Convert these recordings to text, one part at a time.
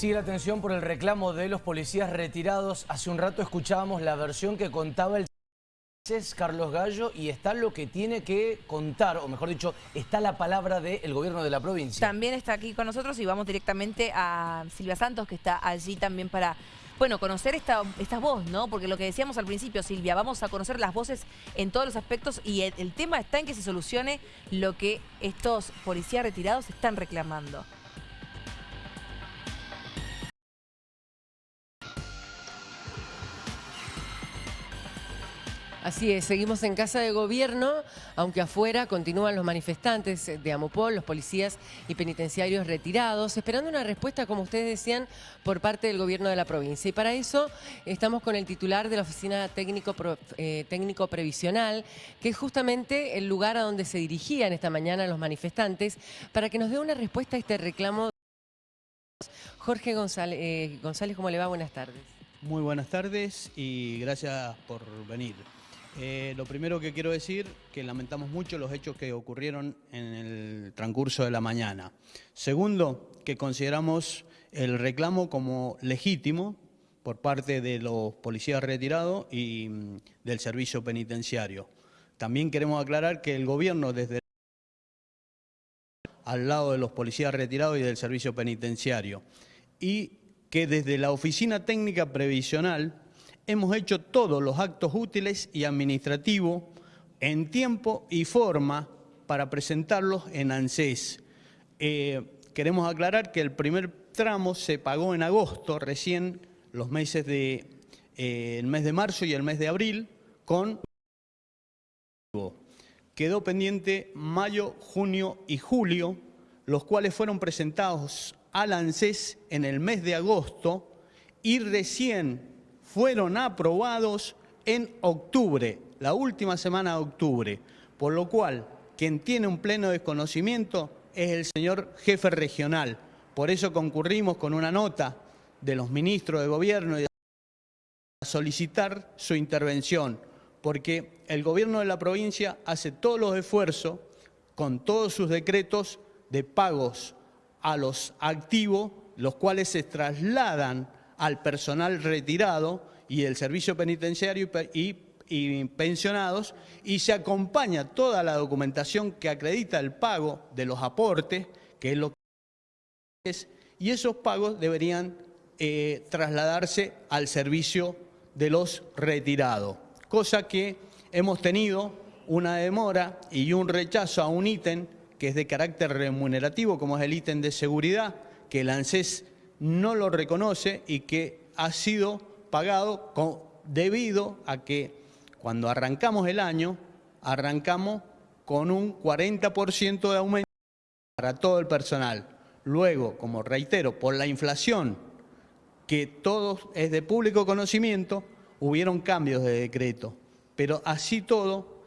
Sigue la atención por el reclamo de los policías retirados. Hace un rato escuchábamos la versión que contaba el es Carlos Gallo y está lo que tiene que contar, o mejor dicho, está la palabra del gobierno de la provincia. También está aquí con nosotros y vamos directamente a Silvia Santos, que está allí también para, bueno, conocer esta, esta voz, ¿no? Porque lo que decíamos al principio, Silvia, vamos a conocer las voces en todos los aspectos y el tema está en que se solucione lo que estos policías retirados están reclamando. Así es, seguimos en casa de gobierno, aunque afuera continúan los manifestantes de Amopol, los policías y penitenciarios retirados, esperando una respuesta, como ustedes decían, por parte del gobierno de la provincia. Y para eso estamos con el titular de la Oficina Técnico, eh, Técnico Previsional, que es justamente el lugar a donde se dirigían esta mañana los manifestantes, para que nos dé una respuesta a este reclamo. Jorge González, eh, González ¿cómo le va? Buenas tardes. Muy buenas tardes y gracias por venir. Eh, lo primero que quiero decir que lamentamos mucho los hechos que ocurrieron en el transcurso de la mañana. Segundo, que consideramos el reclamo como legítimo por parte de los policías retirados y mm, del servicio penitenciario. También queremos aclarar que el gobierno desde al lado de los policías retirados y del servicio penitenciario y que desde la Oficina Técnica Previsional hemos hecho todos los actos útiles y administrativos en tiempo y forma para presentarlos en ANSES. Eh, queremos aclarar que el primer tramo se pagó en agosto, recién los meses de, eh, el mes de marzo y el mes de abril, con... Quedó pendiente mayo, junio y julio, los cuales fueron presentados al ANSES en el mes de agosto y recién fueron aprobados en octubre, la última semana de octubre, por lo cual quien tiene un pleno desconocimiento es el señor jefe regional. Por eso concurrimos con una nota de los ministros de gobierno y de a solicitar su intervención, porque el gobierno de la provincia hace todos los esfuerzos con todos sus decretos de pagos a los activos, los cuales se trasladan al personal retirado y el servicio penitenciario y, pensionados y se acompaña toda la documentación que acredita el pago de los aportes, que es lo que es, y esos pagos deberían eh, trasladarse al servicio de los retirados, cosa que hemos tenido una demora y un rechazo a un ítem que es de carácter remunerativo, como es el ítem de seguridad, que el ANSES no lo reconoce y que ha sido pagado debido a que cuando arrancamos el año, arrancamos con un 40% de aumento para todo el personal. Luego, como reitero, por la inflación, que todo es de público conocimiento, hubieron cambios de decreto. Pero así todo,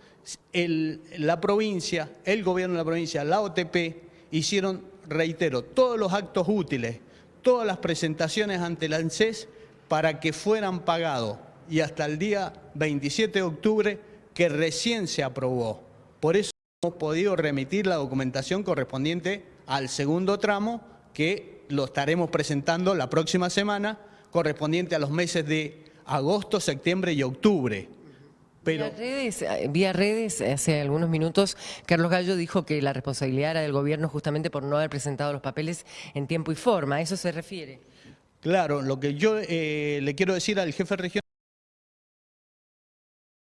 la provincia, el gobierno de la provincia, la OTP, hicieron, reitero, todos los actos útiles todas las presentaciones ante el ANSES para que fueran pagados y hasta el día 27 de octubre que recién se aprobó. Por eso hemos podido remitir la documentación correspondiente al segundo tramo que lo estaremos presentando la próxima semana correspondiente a los meses de agosto, septiembre y octubre. Pero... Vía redes, eh, vía redes, hace algunos minutos, Carlos Gallo dijo que la responsabilidad era del gobierno justamente por no haber presentado los papeles en tiempo y forma. ¿A eso se refiere? Claro, lo que yo eh, le quiero decir al jefe regional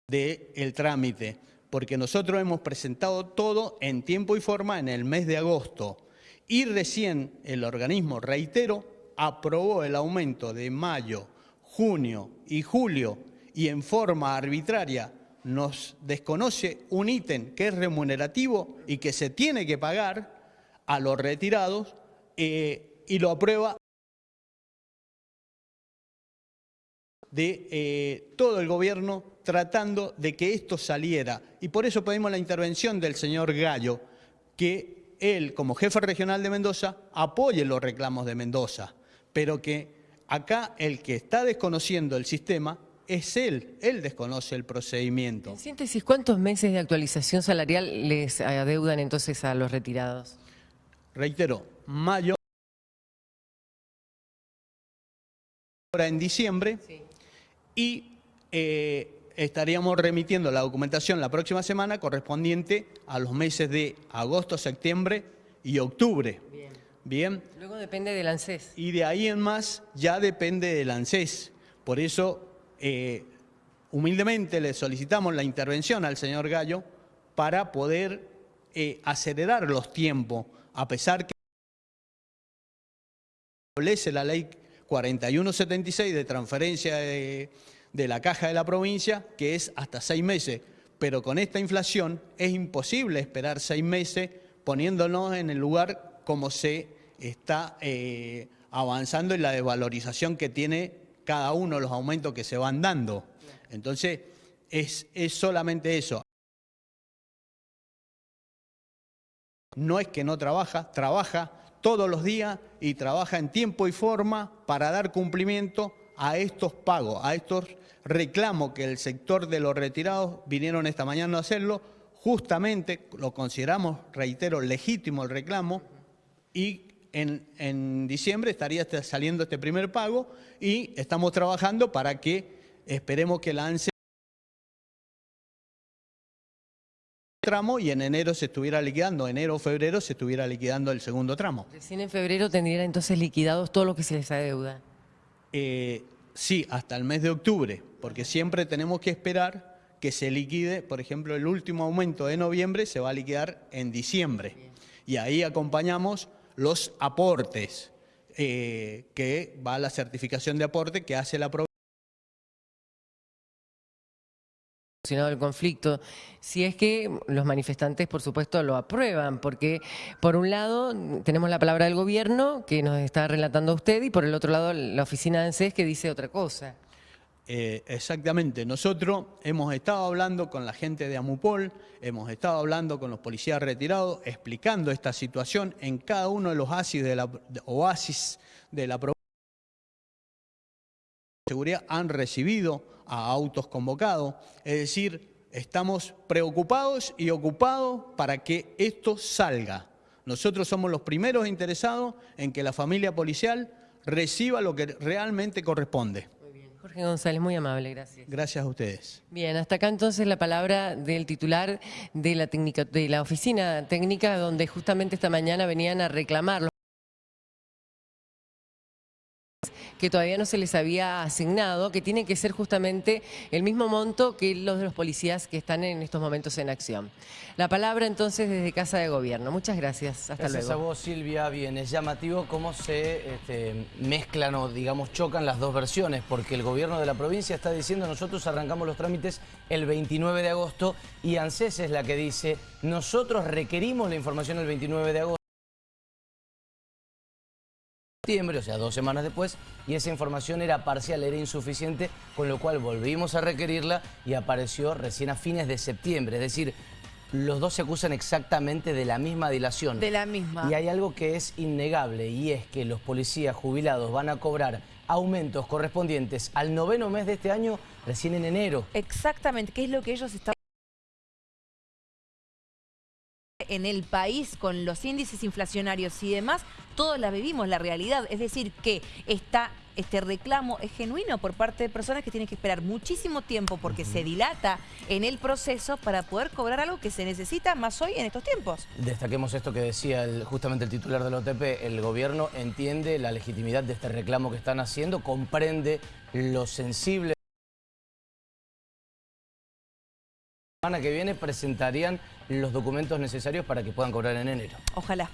del el trámite, porque nosotros hemos presentado todo en tiempo y forma en el mes de agosto y recién el organismo, reitero, aprobó el aumento de mayo, junio y julio y en forma arbitraria nos desconoce un ítem que es remunerativo y que se tiene que pagar a los retirados eh, y lo aprueba de eh, todo el gobierno tratando de que esto saliera. Y por eso pedimos la intervención del señor Gallo, que él, como jefe regional de Mendoza, apoye los reclamos de Mendoza, pero que acá el que está desconociendo el sistema es él, él desconoce el procedimiento. En síntesis, ¿cuántos meses de actualización salarial les adeudan entonces a los retirados? Reitero, mayo ahora en diciembre y eh, estaríamos remitiendo la documentación la próxima semana correspondiente a los meses de agosto, septiembre y octubre. Bien. Bien. Luego depende del ANSES. Y de ahí en más ya depende del ANSES. Por eso, eh, humildemente le solicitamos la intervención al señor Gallo para poder eh, acelerar los tiempos, a pesar que establece la ley 4176 de transferencia de, de la caja de la provincia, que es hasta seis meses. Pero con esta inflación es imposible esperar seis meses poniéndonos en el lugar como se está eh, avanzando en la desvalorización que tiene cada uno los aumentos que se van dando. Entonces, es, es solamente eso. No es que no trabaja, trabaja todos los días y trabaja en tiempo y forma para dar cumplimiento a estos pagos, a estos reclamos que el sector de los retirados vinieron esta mañana a hacerlo. Justamente lo consideramos, reitero, legítimo el reclamo y en, en diciembre estaría este- saliendo este primer pago y estamos trabajando para que esperemos que la ANSE tramo y en enero se estuviera liquidando, enero o febrero se estuviera liquidando el segundo tramo. Recién en febrero tendrían entonces liquidados todo lo que se les adeuda. Eh, sí, hasta el mes de octubre, porque siempre tenemos que esperar que se liquide, por ejemplo, el último aumento de noviembre se va a liquidar en diciembre. Y ahí acompañamos los aportes, eh, que va a la certificación de aporte que hace la provincia. el conflicto, si es que los manifestantes, por supuesto, lo aprueban, porque por un lado tenemos la palabra del gobierno que nos está relatando usted y por el otro lado la oficina de ANSES que dice otra cosa. Eh, exactamente. Nosotros hemos estado hablando con la gente de Amupol, hemos estado hablando con los policías retirados, explicando esta situación en cada uno de los oasis de la, de- oasis de la de seguridad han recibido a autos convocados. Es decir, estamos preocupados y ocupados para que esto salga. Nosotros somos los primeros interesados en que la familia policial reciba lo que realmente corresponde. Jorge González, muy amable, gracias. Gracias a ustedes. Bien, hasta acá entonces la palabra del titular de la, técnica, de la oficina técnica, donde justamente esta mañana venían a reclamar que todavía no se les había asignado, que tiene que ser justamente el mismo monto que los de los policías que están en estos momentos en acción. La palabra entonces desde Casa de Gobierno. Muchas gracias. Hasta Gracias luego. a vos, Silvia. Bien, es llamativo cómo se este, mezclan o, digamos, chocan las dos versiones, porque el gobierno de la provincia está diciendo nosotros arrancamos los trámites el 29 de agosto y ANSES es la que dice nosotros requerimos la información el 29 de agosto. Septiembre, o sea, dos semanas después, y esa información era parcial, era insuficiente, con lo cual volvimos a requerirla y apareció recién a fines de septiembre. Es decir, los dos se acusan exactamente de la misma dilación. De la misma. Y hay algo que es innegable y es que los policías jubilados van a cobrar aumentos correspondientes al noveno mes de este año recién en enero. Exactamente, ¿qué es lo que ellos están en el país con los índices inflacionarios y demás, todos la vivimos, la realidad. Es decir, que está, este reclamo es genuino por parte de personas que tienen que esperar muchísimo tiempo porque se dilata en el proceso para poder cobrar algo que se necesita más hoy en estos tiempos. Destaquemos esto que decía el- justamente el titular del OTP, el gobierno entiende la legitimidad de este reclamo que están haciendo, comprende lo sensible. La semana que viene presentarían los documentos necesarios para que puedan cobrar en enero. Ojalá.